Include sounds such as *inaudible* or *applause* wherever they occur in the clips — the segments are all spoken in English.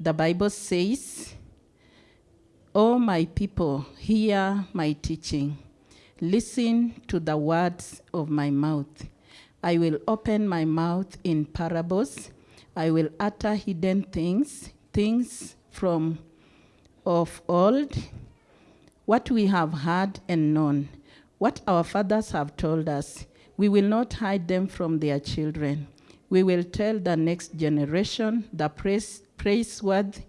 the Bible says, O my people, hear my teaching. Listen to the words of my mouth. I will open my mouth in parables. I will utter hidden things, things from of old, what we have heard and known, what our fathers have told us. We will not hide them from their children. We will tell the next generation the praise, praiseworthy,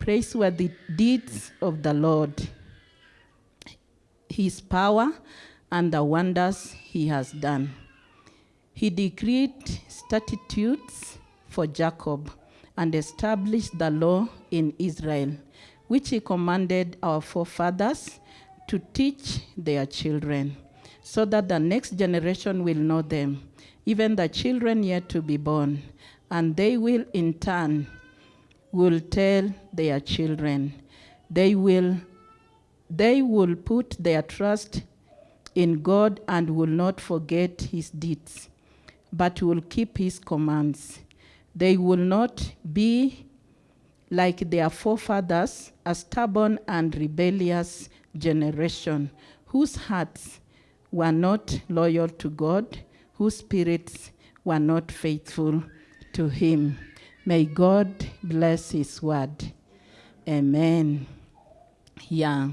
praiseworthy deeds of the Lord, his power, and the wonders he has done. He decreed statutes for Jacob and established the law in Israel, which he commanded our forefathers to teach their children, so that the next generation will know them, even the children yet to be born, and they will in turn will tell their children. They will they will put their trust in God and will not forget his deeds, but will keep his commands. They will not be like their forefathers, a stubborn and rebellious generation whose hearts were not loyal to God, whose spirits were not faithful to him. May God bless his word. Amen. Yeah.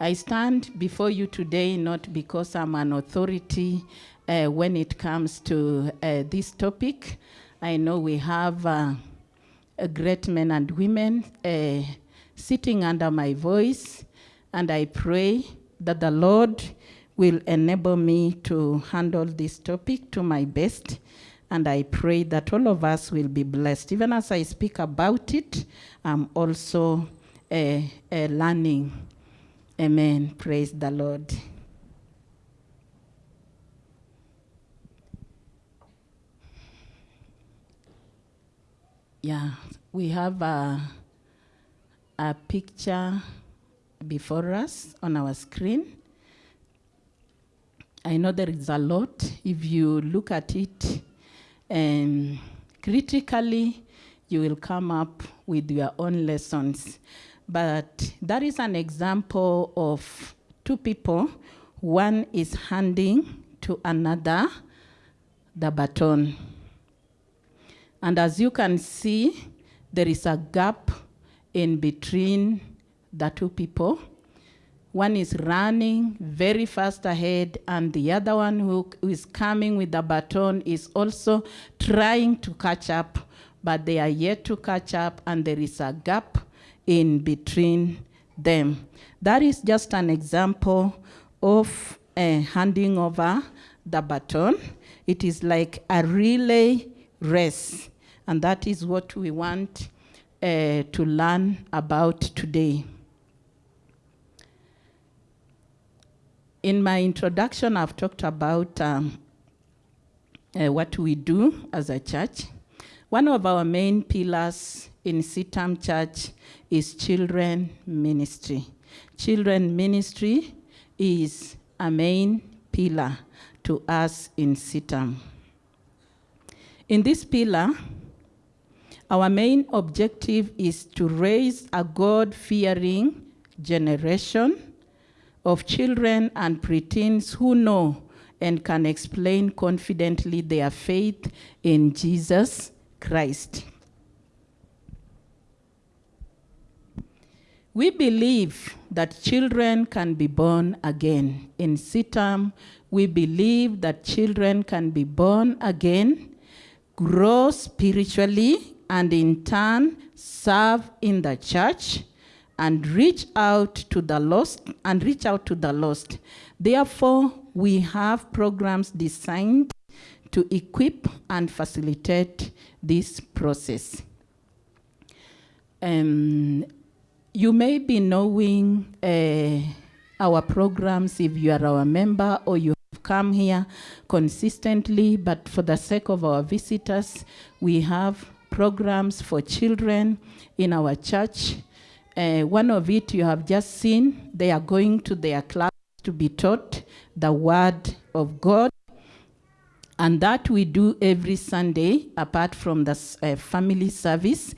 I stand before you today not because I'm an authority uh, when it comes to uh, this topic. I know we have uh, a great men and women uh, sitting under my voice, and I pray that the Lord will enable me to handle this topic to my best. And I pray that all of us will be blessed. Even as I speak about it, I'm also uh, uh, learning. Amen. Praise the Lord. Yeah, we have a, a picture before us on our screen. I know there is a lot. If you look at it um, critically, you will come up with your own lessons. But that is an example of two people. One is handing to another the baton. And as you can see, there is a gap in between the two people. One is running very fast ahead, and the other one who is coming with the baton is also trying to catch up, but they are yet to catch up, and there is a gap in between them. That is just an example of uh, handing over the baton. It is like a relay race, and that is what we want uh, to learn about today. In my introduction, I've talked about um, uh, what we do as a church. One of our main pillars in CITAM Church is children ministry. Children ministry is a main pillar to us in CITAM. In this pillar, our main objective is to raise a God-fearing generation of children and preteens who know and can explain confidently their faith in Jesus Christ. We believe that children can be born again. In CITAM, we believe that children can be born again, grow spiritually, and in turn serve in the church and reach out to the lost and reach out to the lost. Therefore, we have programs designed to equip and facilitate this process. Um, you may be knowing uh, our programs if you are our member or you have come here consistently, but for the sake of our visitors, we have programs for children in our church. Uh, one of it you have just seen, they are going to their class to be taught the word of God. And that we do every Sunday, apart from the uh, family service.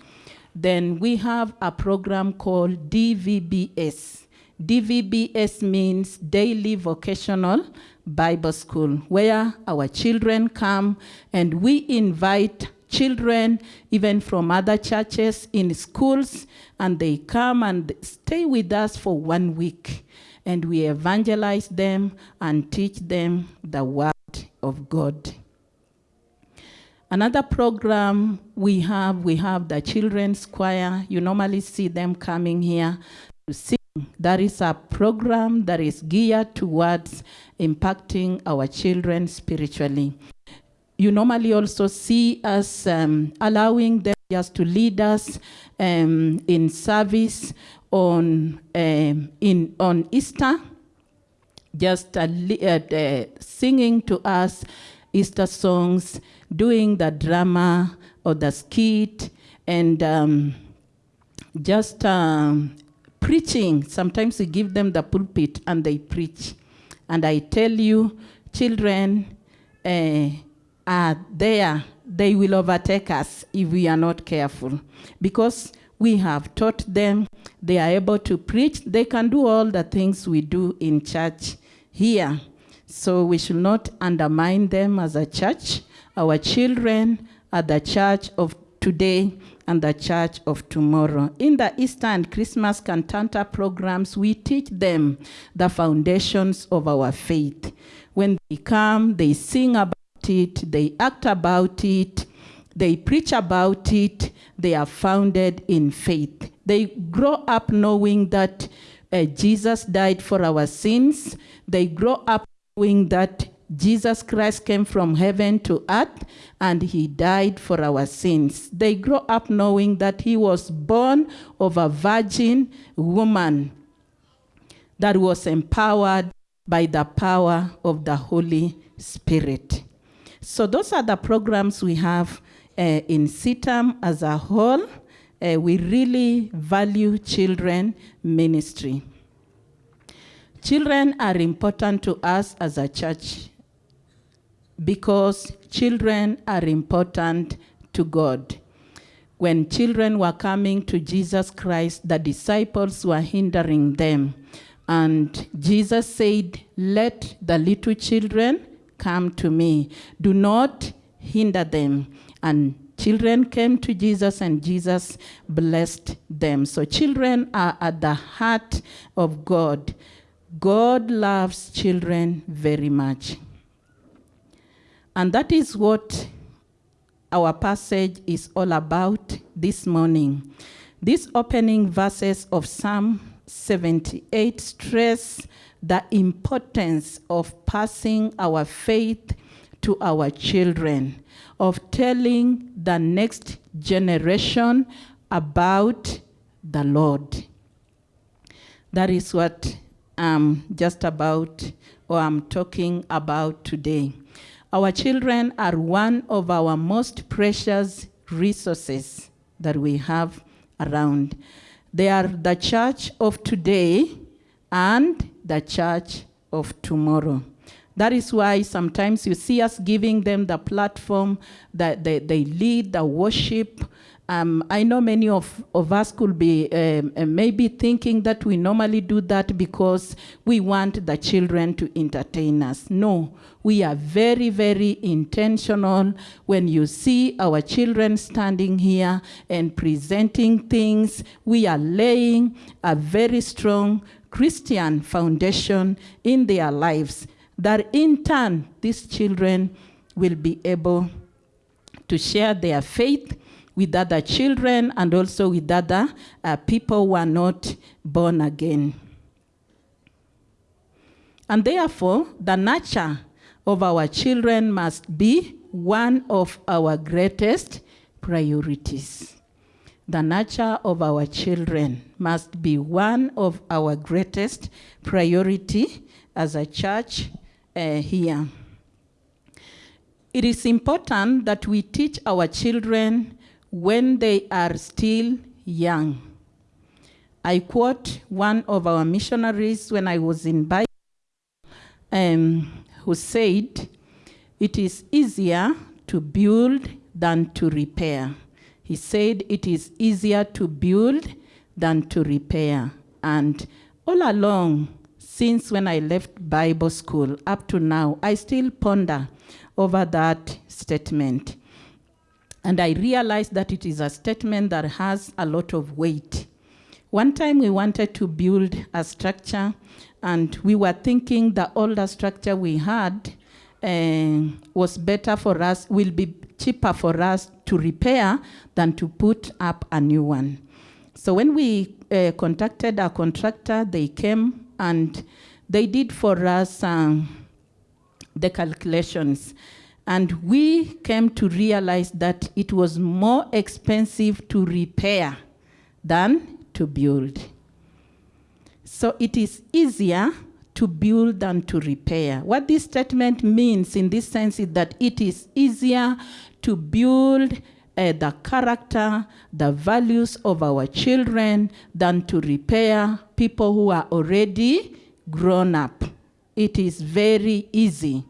then we have a program called DVBS. DVBS means Daily Vocational Bible School, where our children come and we invite children, even from other churches in schools, and they come and stay with us for one week. And we evangelize them and teach them the word of God. Another program we have, we have the children's choir. You normally see them coming here to sing. That is a program that is geared towards impacting our children spiritually. You normally also see us um, allowing them just to lead us um, in service on, um, in, on Easter, just uh, uh, singing to us Easter songs, doing the drama or the skit, and um, just um, preaching. Sometimes we give them the pulpit and they preach. And I tell you, children uh, are there. They will overtake us if we are not careful. Because we have taught them, they are able to preach, they can do all the things we do in church here. So we should not undermine them as a church. Our children are the church of today and the church of tomorrow. In the Easter and Christmas cantata programs, we teach them the foundations of our faith. When they come, they sing about it, they act about it, they preach about it, they are founded in faith. They grow up knowing that uh, Jesus died for our sins. They grow up knowing that Jesus Christ came from heaven to earth and he died for our sins. They grow up knowing that he was born of a virgin woman that was empowered by the power of the Holy Spirit. So those are the programs we have uh, in CITAM as a whole. Uh, we really value children ministry. Children are important to us as a church because children are important to God. When children were coming to Jesus Christ, the disciples were hindering them. And Jesus said, Let the little children come to me. Do not hinder them. And children came to Jesus, and Jesus blessed them. So, children are at the heart of God. God loves children very much. And that is what our passage is all about this morning. These opening verses of Psalm 78 stress the importance of passing our faith to our children, of telling the next generation about the Lord. That is what I'm just about, or I'm talking about today. Our children are one of our most precious resources that we have around. They are the church of today and the church of tomorrow. That is why sometimes you see us giving them the platform that they, they lead the worship um, I know many of, of us could be um, uh, maybe thinking that we normally do that because we want the children to entertain us. No, we are very, very intentional when you see our children standing here and presenting things. We are laying a very strong Christian foundation in their lives that in turn these children will be able to share their faith with other children and also with other uh, people who are not born again. And therefore, the nurture of our children must be one of our greatest priorities. The nurture of our children must be one of our greatest priority as a church uh, here. It is important that we teach our children when they are still young. I quote one of our missionaries when I was in Bible, um, who said, It is easier to build than to repair. He said it is easier to build than to repair. And all along, since when I left Bible school up to now, I still ponder over that statement. And I realized that it is a statement that has a lot of weight. One time we wanted to build a structure, and we were thinking the older structure we had was better for us, will be cheaper for us to repair than to put up a new one. So when we uh, contacted a contractor, they came and they did for us um, the calculations. And we came to realize that it was more expensive to repair than to build. So it is easier to build than to repair. What this statement means in this sense is that it is easier to build uh, the character, the values of our children than to repair people who are already grown up. It is very easy.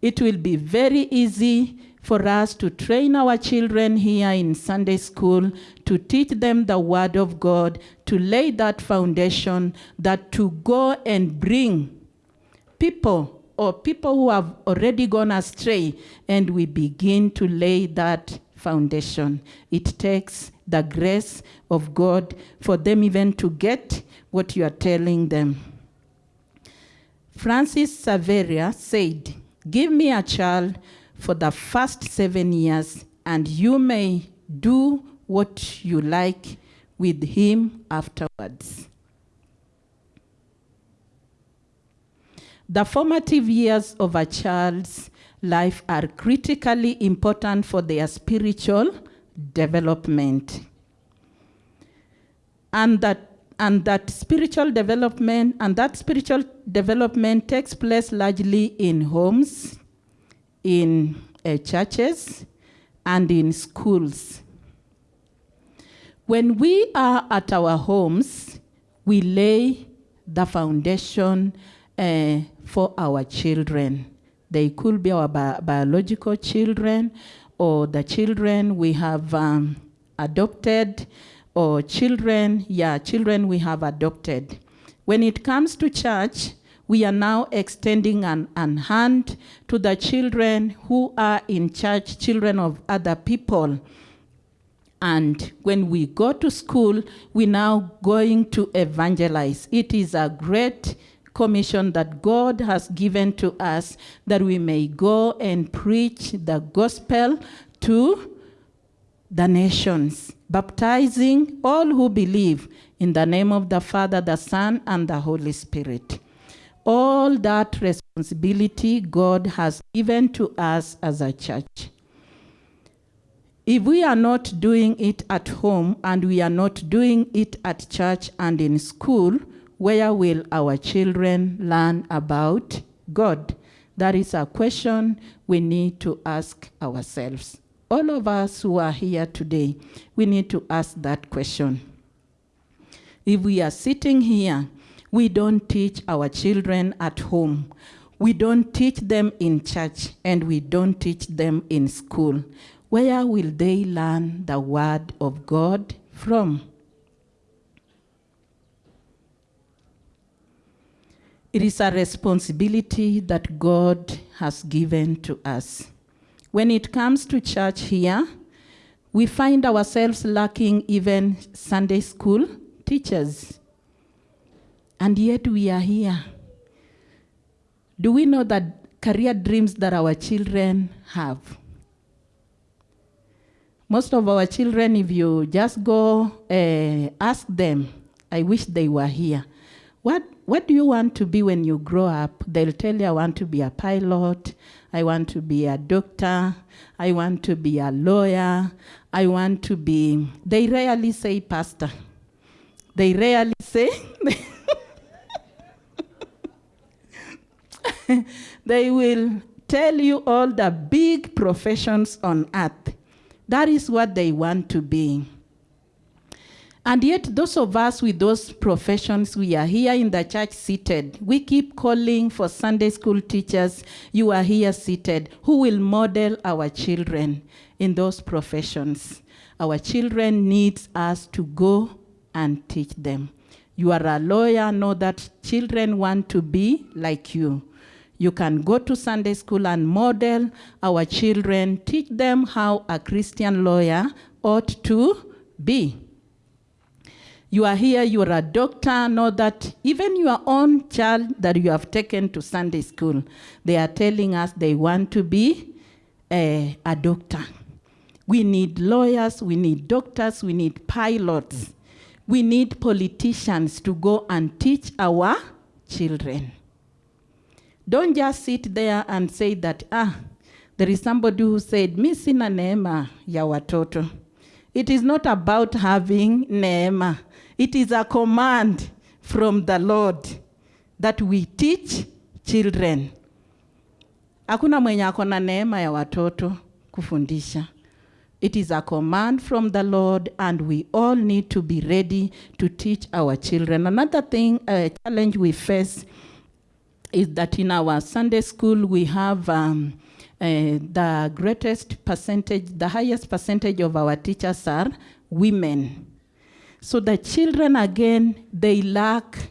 It will be very easy for us to train our children here in Sunday school, to teach them the Word of God, to lay that foundation, that to go and bring people or people who have already gone astray, and we begin to lay that foundation. It takes the grace of God for them even to get what you are telling them. Francis Xavier said, Give me a child for the first seven years, and you may do what you like with him afterwards. The formative years of a child's life are critically important for their spiritual development. And that, and that spiritual development, and that spiritual development takes place largely in homes, in uh, churches, and in schools. When we are at our homes, we lay the foundation uh, for our children. They could be our bi biological children or the children we have um, adopted or children, yeah, children we have adopted. When it comes to church, we are now extending an, an hand to the children who are in church, children of other people. And when we go to school, we're now going to evangelize. It is a great commission that God has given to us that we may go and preach the gospel to the nations, baptizing all who believe in the name of the Father, the Son, and the Holy Spirit. All that responsibility God has given to us as a church. If we are not doing it at home and we are not doing it at church and in school, where will our children learn about God? That is a question we need to ask ourselves. All of us who are here today, we need to ask that question. If we are sitting here, we don't teach our children at home. We don't teach them in church, and we don't teach them in school. Where will they learn the word of God from? It is a responsibility that God has given to us. When it comes to church here, we find ourselves lacking even Sunday school teachers. And yet we are here. Do we know that career dreams that our children have? Most of our children, if you just go uh, ask them, I wish they were here. What, what do you want to be when you grow up? They'll tell you, I want to be a pilot, I want to be a doctor, I want to be a lawyer, I want to be, they rarely say pastor. They rarely say, *laughs* *laughs* they will tell you all the big professions on earth. That is what they want to be. And yet, those of us with those professions, we are here in the church seated. We keep calling for Sunday school teachers. You are here seated. Who will model our children in those professions? Our children needs us to go and teach them. You are a lawyer, know that children want to be like you. You can go to Sunday school and model our children, teach them how a Christian lawyer ought to be. You are here, you are a doctor, know that even your own child that you have taken to Sunday school, they are telling us they want to be a, a doctor. We need lawyers, we need doctors, we need pilots. We need politicians to go and teach our children. Don't just sit there and say that, ah, there is somebody who said, mi sina neema ya watoto. It is not about having neema. It is a command from the Lord that we teach children. Hakuna mwenye ako na neema ya watoto kufundisha. It is a command from the Lord, and we all need to be ready to teach our children. Another thing, a challenge we face is that in our Sunday school we have um, uh, the greatest percentage, the highest percentage of our teachers are women. So the children, again, they lack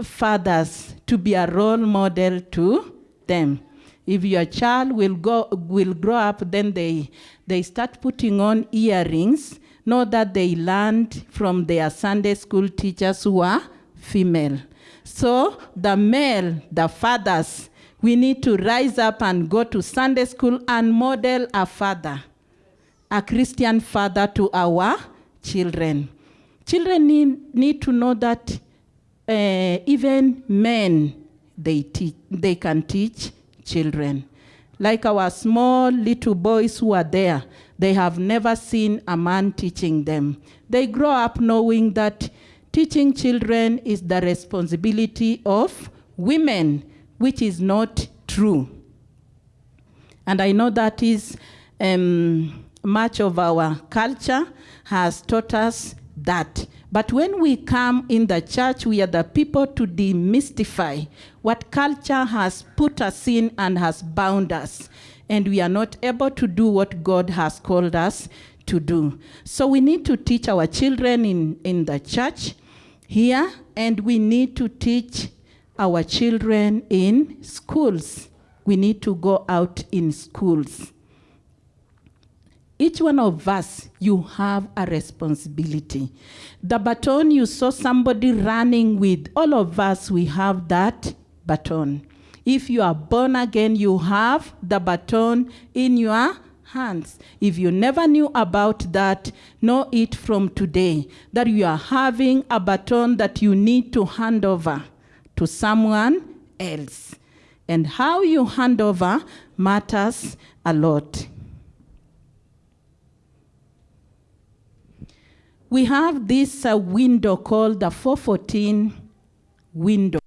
fathers to be a role model to them. If your child will go will grow up, then they they start putting on earrings. Know that they learned from their Sunday school teachers who are female. So the male, the fathers, we need to rise up and go to Sunday school and model a father, a Christian father to our children. Children need, need to know that uh, even men they teach, they can teach children. Like our small little boys who are there, they have never seen a man teaching them. They grow up knowing that teaching children is the responsibility of women, which is not true. And I know that is um, much of our culture has taught us that. But when we come in the church, we are the people to demystify what culture has put us in and has bound us. And we are not able to do what God has called us to do. So we need to teach our children in, in the church here, and we need to teach our children in schools. We need to go out in schools. Each one of us, you have a responsibility. The baton you saw somebody running with, all of us, we have that baton. If you are born again, you have the baton in your hands. If you never knew about that, know it from today that you are having a baton that you need to hand over to someone else. And how you hand over matters a lot. We have this uh, window called the 414 window.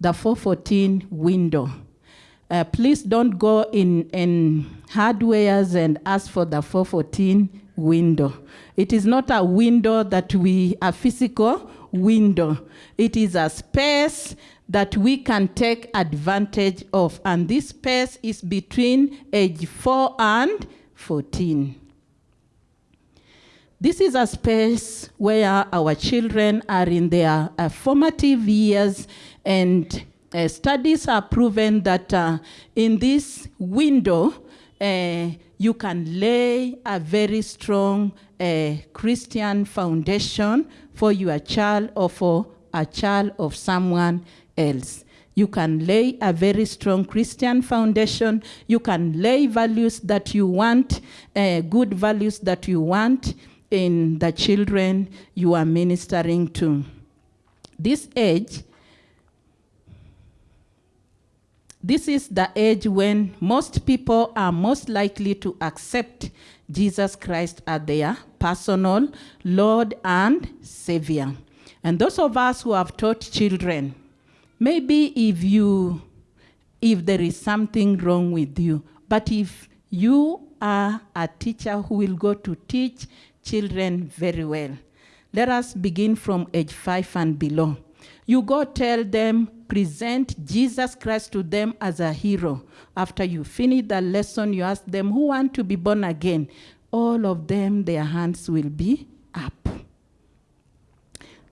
The 414 window. Uh, please don't go in, in hardwares and ask for the 414 window. It is not a window that we, a physical window. It is a space that we can take advantage of. And this space is between age 4 and 14. This is a space where our children are in their uh, formative years and uh, studies have proven that uh, in this window, uh, you can lay a very strong uh, Christian foundation for your child or for a child of someone else. You can lay a very strong Christian foundation. You can lay values that you want, uh, good values that you want in the children you are ministering to. This age, this is the age when most people are most likely to accept Jesus Christ as their personal Lord and Savior. And those of us who have taught children, maybe if you if there is something wrong with you, but if you are a teacher who will go to teach children very well. Let us begin from age five and below. You go tell them, present Jesus Christ to them as a hero. After you finish the lesson, you ask them, who want to be born again? all of them, their hands will be up.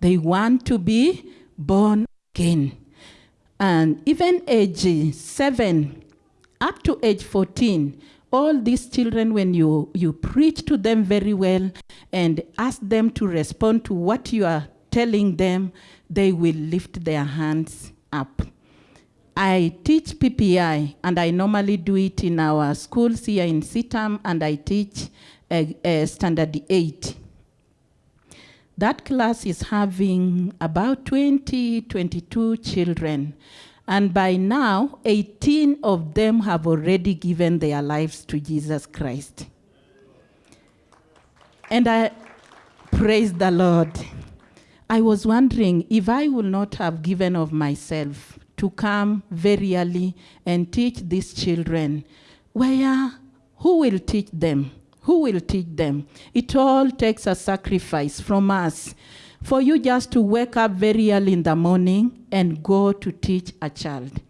They want to be born again. And even age seven, up to age 14, all these children, when you, you preach to them very well and ask them to respond to what you are telling them, they will lift their hands up. I teach PPI, and I normally do it in our schools here in CITAM, and I teach uh, uh, Standard 8. That class is having about 20, 22 children. And by now, 18 of them have already given their lives to Jesus Christ. And I praise the Lord. I was wondering if I would not have given of myself to come very early and teach these children, where who will teach them? Who will teach them? It all takes a sacrifice from us for you just to wake up very early in the morning and go to teach a child.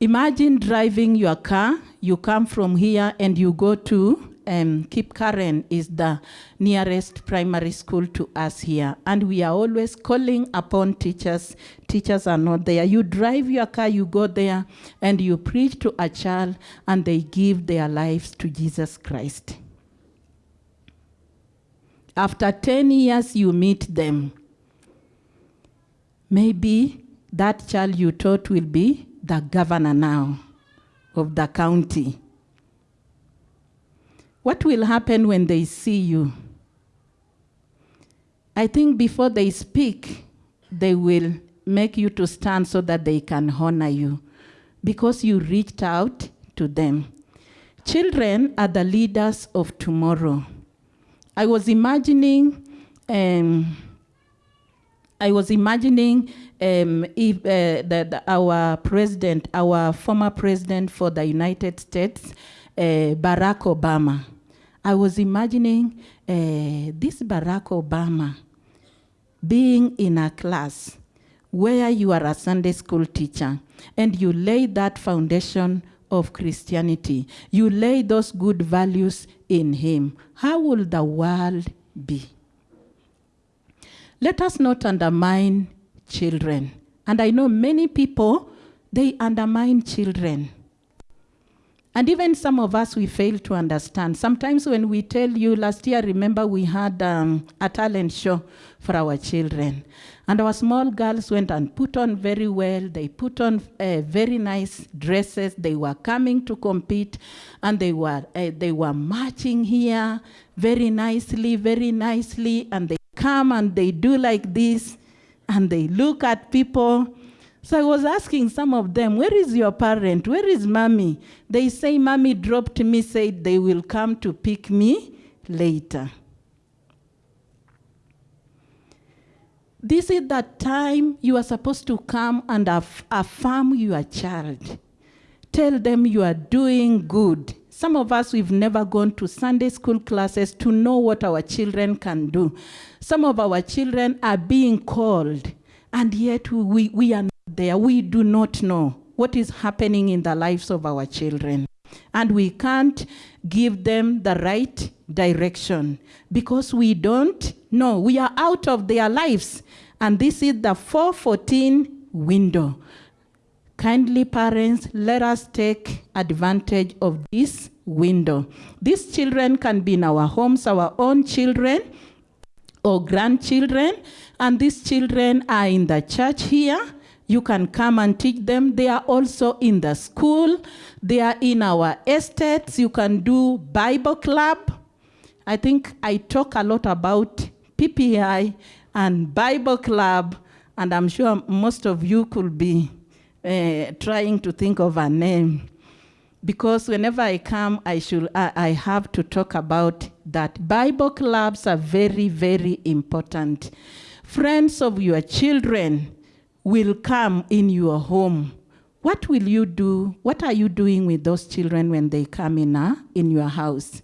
Imagine driving your car, you come from here and you go to um, Kip Karen is the nearest primary school to us here. And we are always calling upon teachers. Teachers are not there. You drive your car, you go there, and you preach to a child, and they give their lives to Jesus Christ. After 10 years, you meet them. Maybe that child you taught will be the governor now of the county. What will happen when they see you? I think before they speak, they will make you to stand so that they can honor you because you reached out to them. Children are the leaders of tomorrow. I was imagining, um, I was imagining um, if uh, our president, our former president for the United States, uh, Barack Obama. I was imagining uh, this Barack Obama being in a class where you are a Sunday school teacher and you lay that foundation of Christianity. You lay those good values in him. How will the world be? Let us not undermine children. And I know many people, they undermine children. And even some of us, we fail to understand. Sometimes when we tell you, last year, remember we had um, a talent show for our children. And our small girls went and put on very well. They put on uh, very nice dresses. They were coming to compete, and they were, uh, they were marching here very nicely, very nicely. And they come and they do like this, and they look at people so I was asking some of them, where is your parent? Where is mommy? They say, mommy dropped me, said they will come to pick me later. This is the time you are supposed to come and aff affirm your child. Tell them you are doing good. Some of us, we've never gone to Sunday school classes to know what our children can do. Some of our children are being called, and yet we, we are there, we do not know what is happening in the lives of our children. And we can't give them the right direction because we don't know. We are out of their lives. And this is the 414 window. Kindly, parents, let us take advantage of this window. These children can be in our homes, our own children or grandchildren, and these children are in the church here you can come and teach them. They are also in the school. They are in our estates. You can do Bible club. I think I talk a lot about PPI and Bible club, and I'm sure most of you could be uh, trying to think of a name. Because whenever I come, I, should, I, I have to talk about that. Bible clubs are very, very important. Friends of your children, will come in your home, what will you do? What are you doing with those children when they come in, uh, in your house?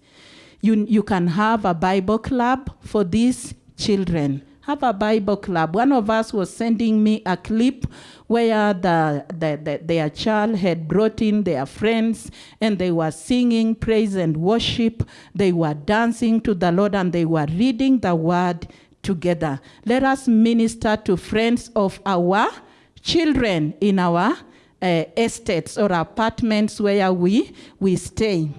You, you can have a Bible club for these children. have a Bible club. One of us was sending me a clip where the, the, the, their child had brought in their friends and they were singing praise and worship. They were dancing to the Lord and they were reading the word together. Let us minister to friends of our children in our uh, estates or apartments where we, we stay.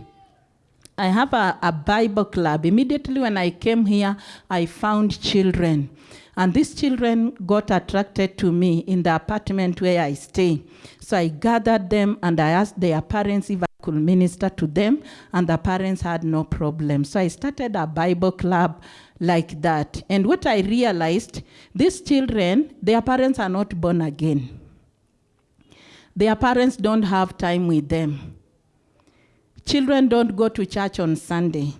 I have a, a Bible club. Immediately when I came here, I found children. And these children got attracted to me in the apartment where I stay. So I gathered them and I asked their parents if I could minister to them, and the parents had no problem. So I started a Bible club like that. And what I realized, these children, their parents are not born again. Their parents don't have time with them. Children don't go to church on Sunday.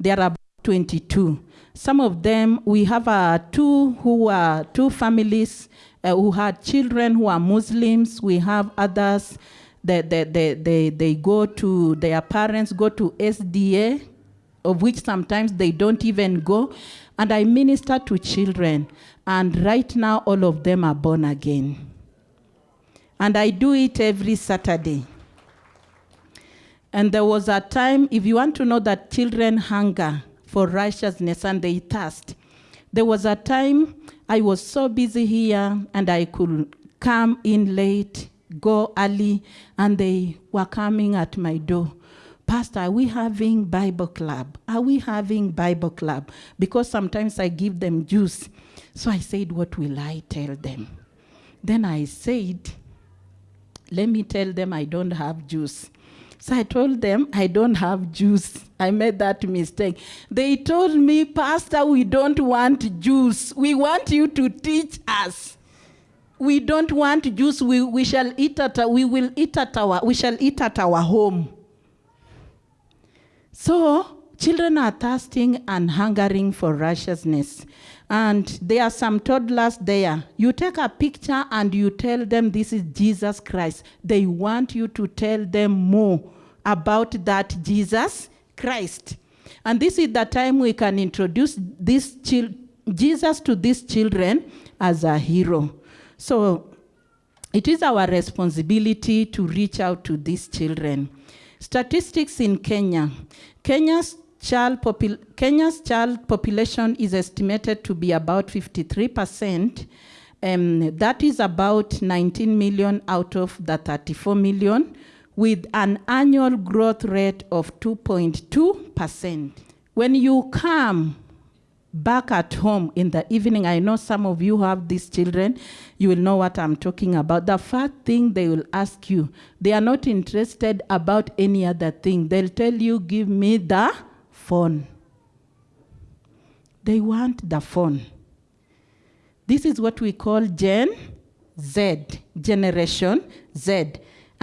There are about 22. Some of them, we have uh, two who are two families uh, who had children who are Muslims. We have others that they, they, they, they go to, their parents go to SDA, of which sometimes they don't even go. And I minister to children. And right now, all of them are born again. And I do it every Saturday. And there was a time, if you want to know that children hunger for righteousness and they thirst, there was a time I was so busy here and I could come in late, go early, and they were coming at my door. Pastor, are we having Bible club? Are we having Bible club? Because sometimes I give them juice. So I said, What will I tell them? Then I said, Let me tell them I don't have juice. So I told them, I don't have juice. I made that mistake. They told me, Pastor, we don't want juice. We want you to teach us. We don't want juice. We, we shall eat at we will eat at our we shall eat at our home. So children are thirsting and hungering for righteousness. And there are some toddlers there. You take a picture and you tell them this is Jesus Christ. They want you to tell them more about that Jesus Christ. And this is the time we can introduce this Jesus to these children as a hero. So it is our responsibility to reach out to these children. Statistics in Kenya. Kenya's child, Kenya's child population is estimated to be about 53%. Um, that is about 19 million out of the 34 million, with an annual growth rate of 2.2%. When you come back at home in the evening, I know some of you have these children, you will know what I'm talking about. The first thing they will ask you, they are not interested about any other thing. They'll tell you, give me the phone. They want the phone. This is what we call Gen Z, Generation Z.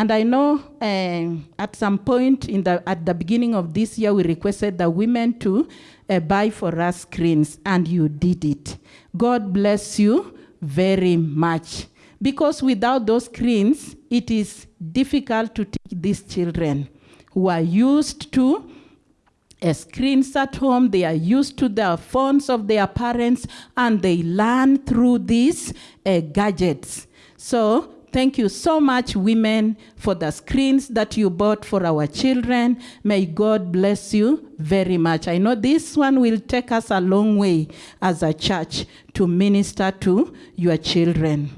And I know uh, at some point in the, at the beginning of this year, we requested the women to uh, buy for us screens, and you did it. God bless you very much. Because without those screens, it is difficult to teach these children who are used to uh, screens at home, they are used to the phones of their parents, and they learn through these uh, gadgets. So Thank you so much, women, for the screens that you bought for our children. May God bless you very much. I know this one will take us a long way as a church to minister to your children.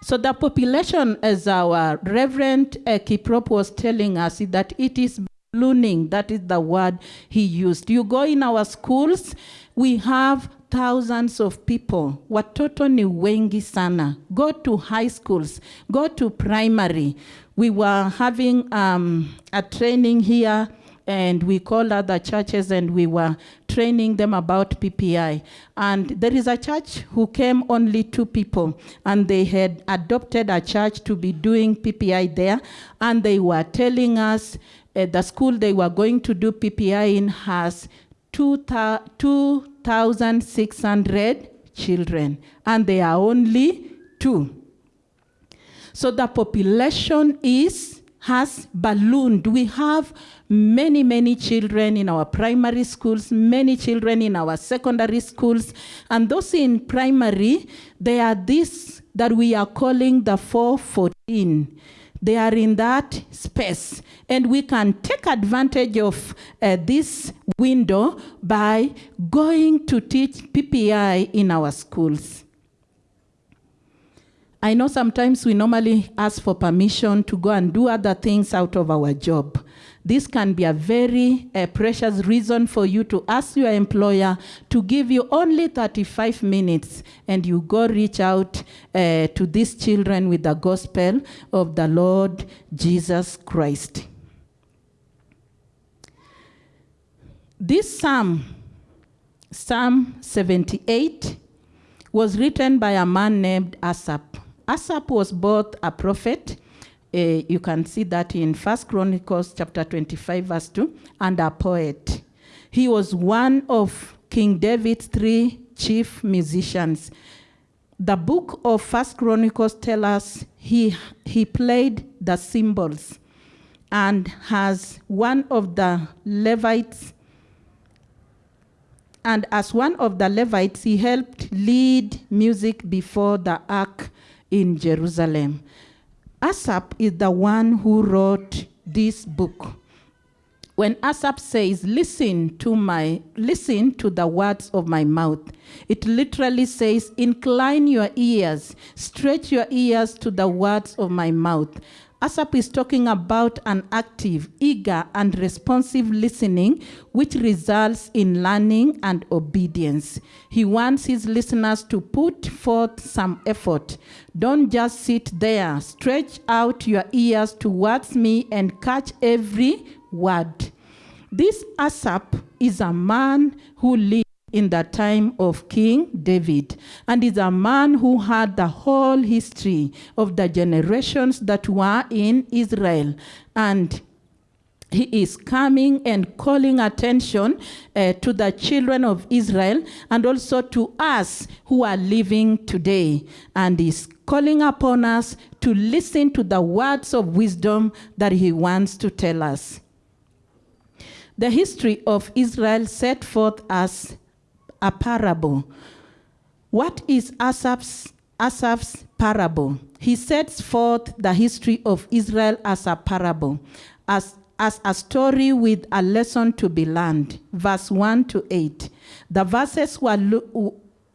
So the population, as our Reverend Kiprop was telling us, that it is ballooning. That is the word he used. You go in our schools, we have thousands of people. Watoto ni wengi sana. Go to high schools, go to primary. We were having um, a training here and we called other churches and we were training them about PPI. And there is a church who came only two people and they had adopted a church to be doing PPI there and they were telling us uh, the school they were going to do PPI in has 2,600 children, and they are only two. So the population is has ballooned. We have many, many children in our primary schools, many children in our secondary schools, and those in primary, they are this that we are calling the 414. They are in that space, and we can take advantage of uh, this window by going to teach PPI in our schools. I know sometimes we normally ask for permission to go and do other things out of our job. This can be a very uh, precious reason for you to ask your employer to give you only 35 minutes and you go reach out uh, to these children with the gospel of the Lord Jesus Christ. This psalm, Psalm 78, was written by a man named Asaph. Asaph was both a prophet, Eh, you can see that in First Chronicles chapter 25 verse 2, and a poet. He was one of King David's three chief musicians. The book of First Chronicles tell us he, he played the cymbals and has one of the Levites and as one of the Levites, he helped lead music before the ark in Jerusalem. Asaph is the one who wrote this book. When Asaph says, listen to my, listen to the words of my mouth, it literally says, incline your ears, stretch your ears to the words of my mouth. Asaph is talking about an active, eager, and responsive listening, which results in learning and obedience. He wants his listeners to put forth some effort. Don't just sit there. Stretch out your ears towards me and catch every word. This Asaph is a man who lived in the time of King David, and is a man who had the whole history of the generations that were in Israel. And he is coming and calling attention uh, to the children of Israel and also to us who are living today. And is calling upon us to listen to the words of wisdom that he wants to tell us. The history of Israel set forth as a parable. What is Asaph's, Asaph's parable? He sets forth the history of Israel as a parable, as, as a story with a lesson to be learned. Verse 1 to 8. The verses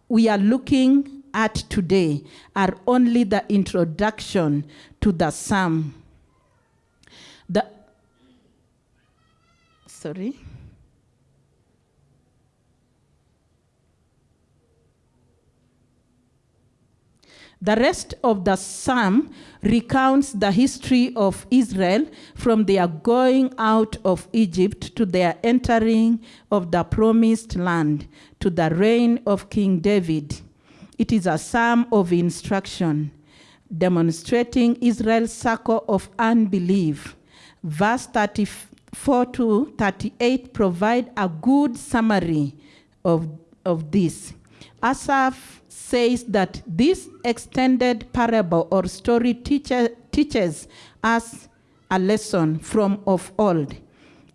we are looking at today are only the introduction to the psalm. The, sorry. The rest of the psalm recounts the history of Israel from their going out of Egypt to their entering of the promised land to the reign of King David. It is a psalm of instruction demonstrating Israel's circle of unbelief. Verse 34 to 38 provide a good summary of, of this. Asaph says that this extended parable or story teacher, teaches us a lesson from of old.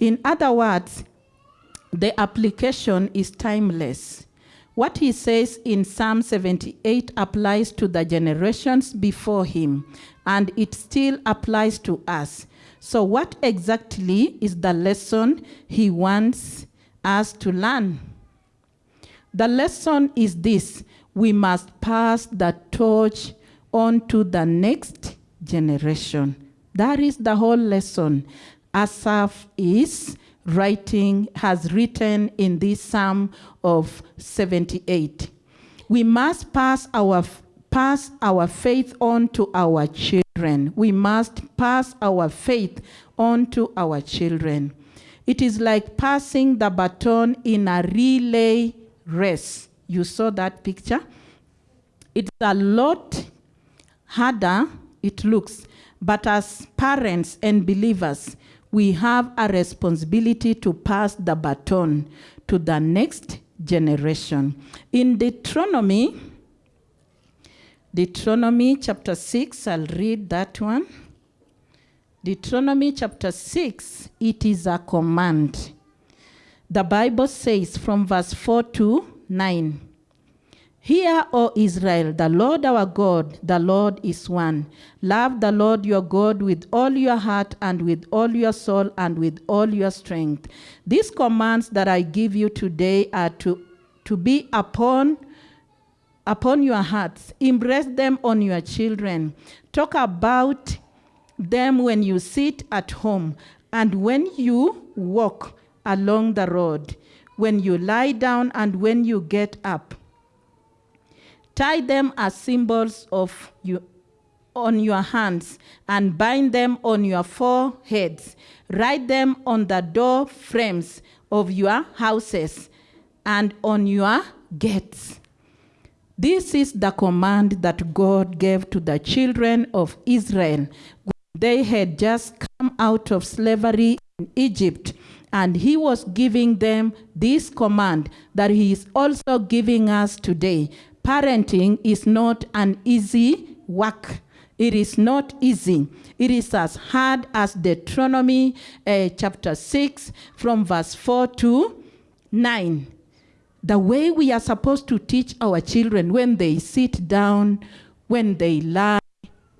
In other words, the application is timeless. What he says in Psalm 78 applies to the generations before him, and it still applies to us. So, what exactly is the lesson he wants us to learn? The lesson is this we must pass the torch on to the next generation. That is the whole lesson. Asaph is writing, has written in this Psalm of 78. We must pass our, pass our faith on to our children. We must pass our faith on to our children. It is like passing the baton in a relay race. You saw that picture? It's a lot harder, it looks, but as parents and believers, we have a responsibility to pass the baton to the next generation. In Deuteronomy, Deuteronomy chapter 6, I'll read that one. Deuteronomy chapter 6, it is a command. The Bible says from verse 4 to 9 Hear, O Israel, the Lord our God, the Lord is one. Love the Lord your God with all your heart and with all your soul and with all your strength. These commands that I give you today are to, to be upon upon your hearts. Impress them on your children. Talk about them when you sit at home and when you walk along the road, when you lie down and when you get up. Tie them as symbols of you on your hands and bind them on your foreheads. Write them on the door frames of your houses and on your gates. This is the command that God gave to the children of Israel they had just come out of slavery in Egypt. And he was giving them this command that he is also giving us today. Parenting is not an easy work. It is not easy. It is as hard as Deuteronomy uh, chapter 6 from verse 4 to 9 the way we are supposed to teach our children when they sit down, when they lie,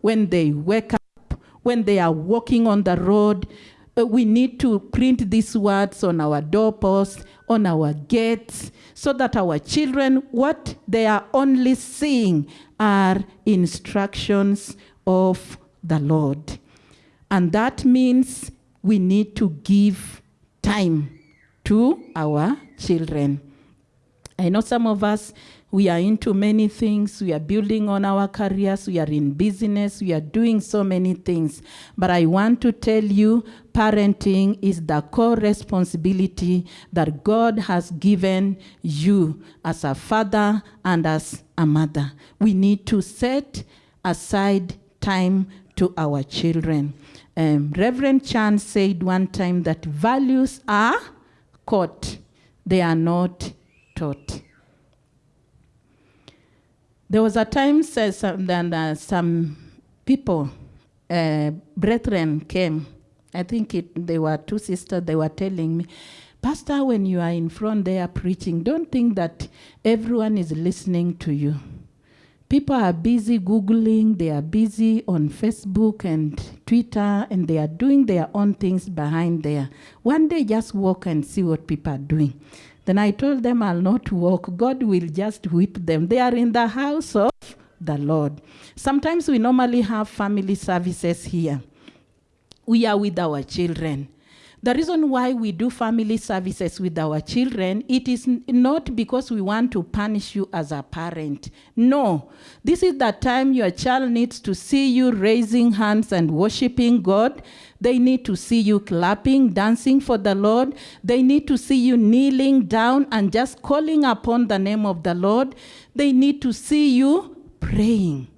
when they wake up, when they are walking on the road. We need to print these words on our doorposts, on our gates, so that our children, what they are only seeing are instructions of the Lord. And that means we need to give time to our children. I know some of us, we are into many things. We are building on our careers. We are in business. We are doing so many things. But I want to tell you, parenting is the core responsibility that God has given you as a father and as a mother. We need to set aside time to our children. Um, Reverend Chan said one time that values are caught, they are not taught. There was a time uh, some, uh, some people, uh, brethren came. I think it, they were two sisters, they were telling me, Pastor, when you are in front there preaching, don't think that everyone is listening to you. People are busy Googling, they are busy on Facebook and Twitter, and they are doing their own things behind there. One day, just walk and see what people are doing. Then I told them, I'll not walk. God will just whip them. They are in the house of the Lord. Sometimes we normally have family services here. We are with our children. The reason why we do family services with our children, it is not because we want to punish you as a parent. No. This is the time your child needs to see you raising hands and worshiping God. They need to see you clapping, dancing for the Lord. They need to see you kneeling down and just calling upon the name of the Lord. They need to see you praying.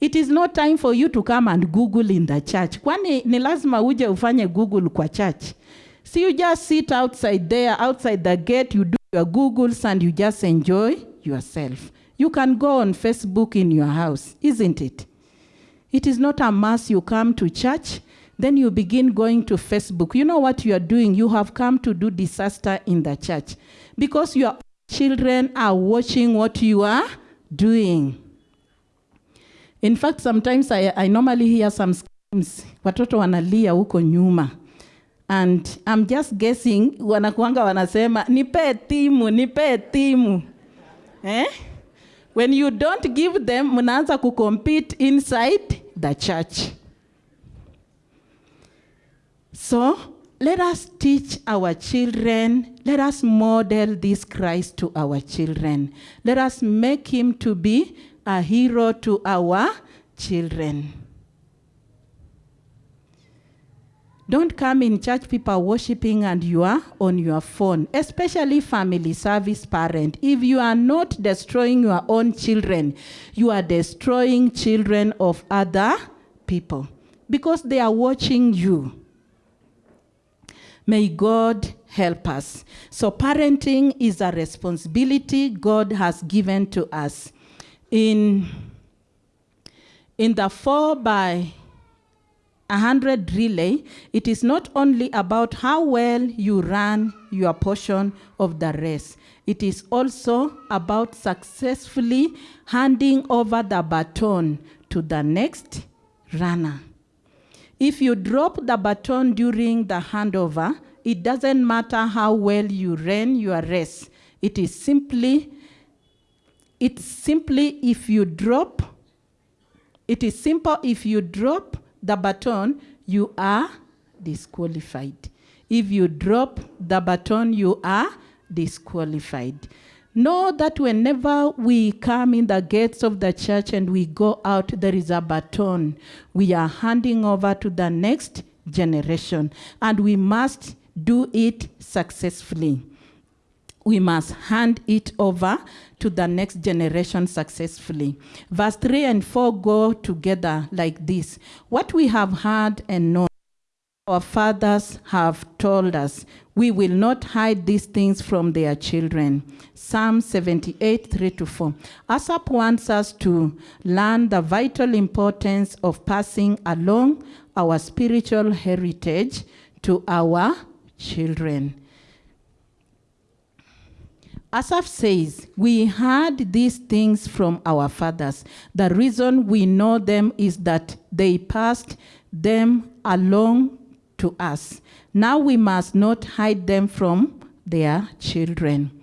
It is not time for you to come and Google in the church. Kwani ni lazima uje ufanye Google kwa church. See, you just sit outside there, outside the gate, you do your Googles and you just enjoy yourself. You can go on Facebook in your house, isn't it? It is not a mass you come to church, then you begin going to Facebook. You know what you are doing? You have come to do disaster in the church because your children are watching what you are doing. In fact, sometimes I, I normally hear some screams, watoto wanalia huko nyuma. And I'm just guessing, wanakuanga wanasema, nipe timu, nipe timu. Eh? When you don't give them, mnaanza kucompete inside the church. So, let us teach our children, let us model this Christ to our children. Let us make him to be a hero to our children. Don't come in church, people worshiping, and you are on your phone, especially family service parent. If you are not destroying your own children, you are destroying children of other people because they are watching you. May God help us. So, parenting is a responsibility God has given to us in, in the 4 by a hundred relay, it is not only about how well you run your portion of the race. It is also about successfully handing over the baton to the next runner. If you drop the baton during the handover, it doesn't matter how well you ran your race. It is simply, it's simply if you drop, it is simple if you drop the baton, you are disqualified. If you drop the baton, you are disqualified. Know that whenever we come in the gates of the church and we go out, there is a baton. We are handing over to the next generation, and we must do it successfully. We must hand it over to the next generation successfully. Verse 3 and 4 go together like this What we have heard and known, our fathers have told us, we will not hide these things from their children. Psalm 78, 3 to 4. Asaph wants us to learn the vital importance of passing along our spiritual heritage to our children. Asaph says, We heard these things from our fathers. The reason we know them is that they passed them along to us. Now we must not hide them from their children.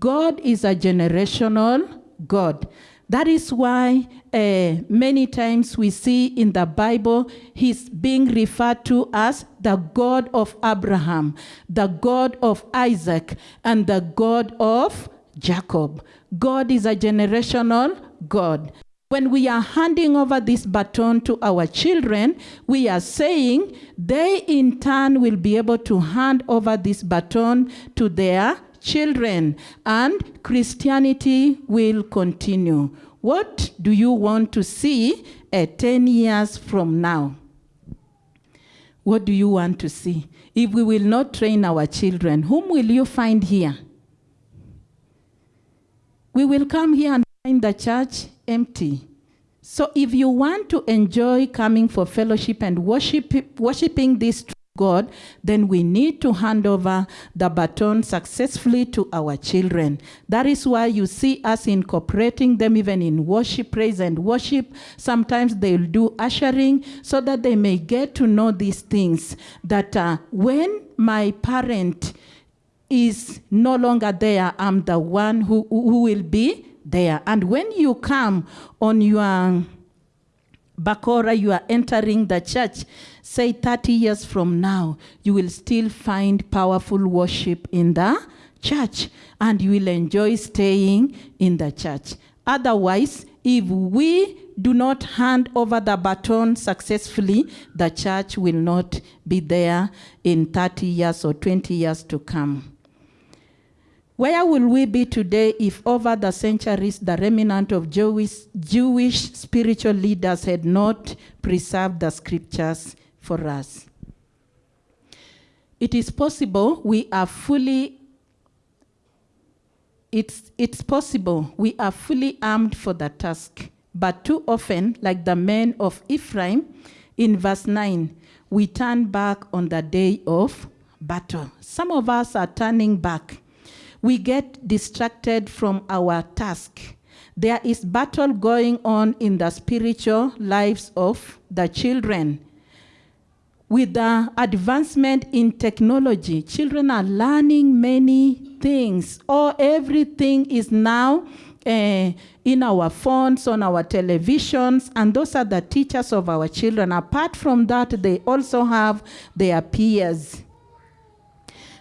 God is a generational God. That is why uh, many times we see in the Bible he's being referred to as the God of Abraham, the God of Isaac, and the God of Jacob. God is a generational God. When we are handing over this baton to our children, we are saying they in turn will be able to hand over this baton to their children, and Christianity will continue. What do you want to see at 10 years from now? What do you want to see? If we will not train our children, whom will you find here? We will come here and find the church empty. So if you want to enjoy coming for fellowship and worship, worshiping this God, then we need to hand over the baton successfully to our children. That is why you see us incorporating them even in worship, praise, and worship. Sometimes they'll do ushering so that they may get to know these things. That uh, when my parent is no longer there, I'm the one who, who will be there. And when you come on your Bakora, you are entering the church, say 30 years from now, you will still find powerful worship in the church and you will enjoy staying in the church. Otherwise, if we do not hand over the baton successfully, the church will not be there in 30 years or 20 years to come. Where will we be today if over the centuries the remnant of Jewish, Jewish spiritual leaders had not preserved the scriptures for us? It is possible we are fully it's, it's possible we are fully armed for the task, but too often, like the men of Ephraim, in verse 9, we turn back on the day of battle. Some of us are turning back we get distracted from our task. There is battle going on in the spiritual lives of the children. With the advancement in technology, children are learning many things. Or everything is now uh, in our phones, on our televisions, and those are the teachers of our children. Apart from that, they also have their peers.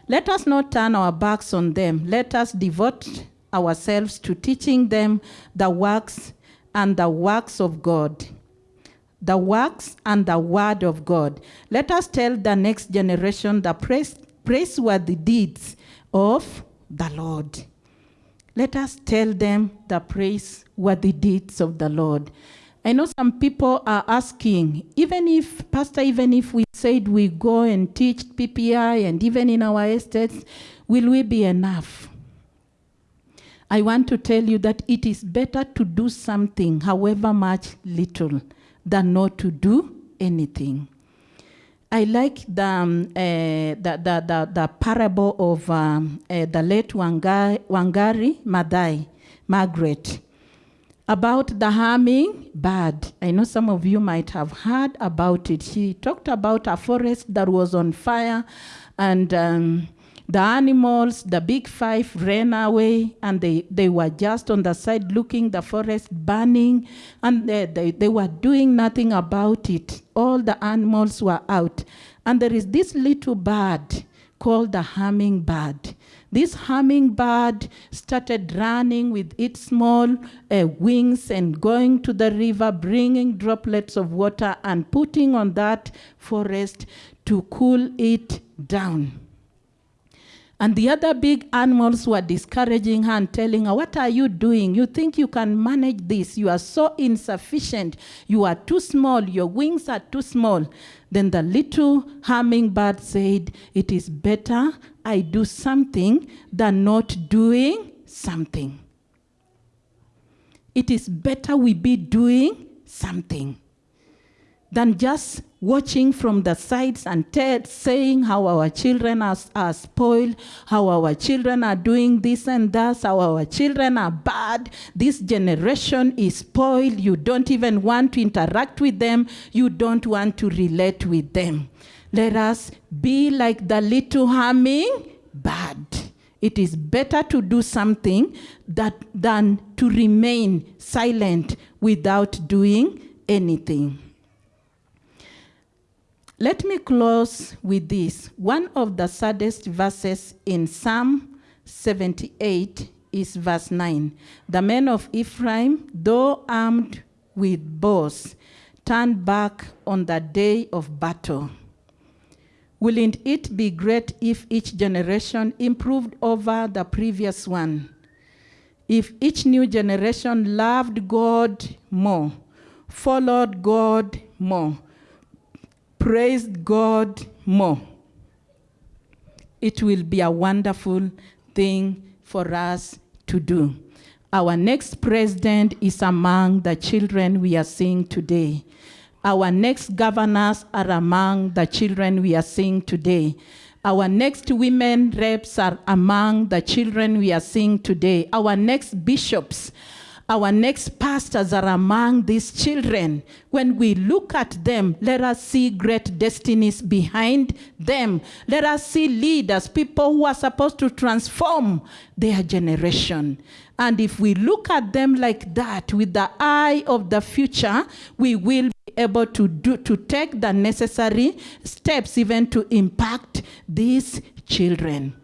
Let us not turn our backs on them. Let us devote ourselves to teaching them the works and the works of God. The works and the word of God. Let us tell the next generation the praise, praiseworthy deeds of the Lord. Let us tell them the praiseworthy deeds of the Lord. I know some people are asking, even if, Pastor, even if we said we go and teach PPI and even in our estates, will we be enough? I want to tell you that it is better to do something, however much little, than not to do anything. I like the, um, uh, the, the, the, the parable of um, uh, the late Wanga, Wangari Maathai, Margaret, about the humming bird. I know some of you might have heard about it. She talked about a forest that was on fire and um, the animals, the big five ran away and they, they were just on the side looking the forest burning and they, they, they were doing nothing about it. All the animals were out. And there is this little bird called the hummingbird. This hummingbird started running with its small uh, wings and going to the river, bringing droplets of water and putting on that forest to cool it down. And the other big animals were discouraging her and telling her, What are you doing? You think you can manage this? You are so insufficient. You are too small. Your wings are too small. Then the little hummingbird said, It is better I do something than not doing something. It is better we be doing something than just watching from the sides and saying how our children are, are spoiled, how our children are doing this and that, how our children are bad. This generation is spoiled. You don't even want to interact with them, you don't want to relate with them. Let us be like the little humming bird. It is better to do something that, than to remain silent without doing anything. Let me close with this. One of the saddest verses in Psalm 78 is verse 9. The men of Ephraim, though armed with bows, turned back on the day of battle. Wouldn't it be great if each generation improved over the previous one? If each new generation loved God more, followed God more, praised God more, it will be a wonderful thing for us to do. Our next president is among the children we are seeing today. Our next governors are among the children we are seeing today. Our next women reps are among the children we are seeing today. Our next bishops our next pastors are among these children. When we look at them, let us see great destinies behind them. Let us see leaders, people who are supposed to transform their generation. And if we look at them like that, with the eye of the future, we will be able to do to take the necessary steps even to impact these children.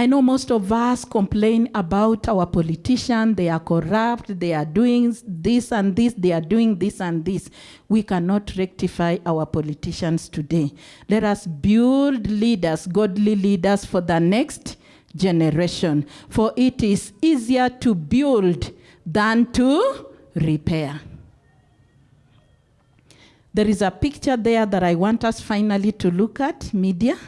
I know most of us complain about our politicians. They are corrupt. They are doing this and this. They are doing this and this. We cannot rectify our politicians today. Let us build leaders, godly leaders for the next generation. For it is easier to build than to repair. There is a picture there that I want us finally to look at, media.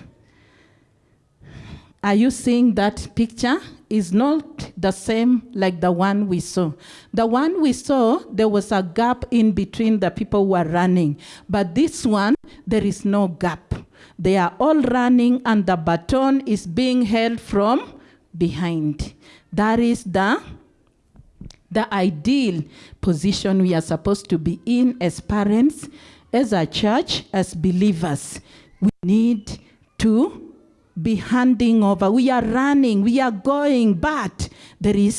Are you seeing that picture? Is not the same like the one we saw. The one we saw, there was a gap in between the people who are running. But this one, there is no gap. They are all running and the baton is being held from behind. That is the, the ideal position we are supposed to be in as parents, as a church, as believers. We need to be handing over. We are running, we are going, but there is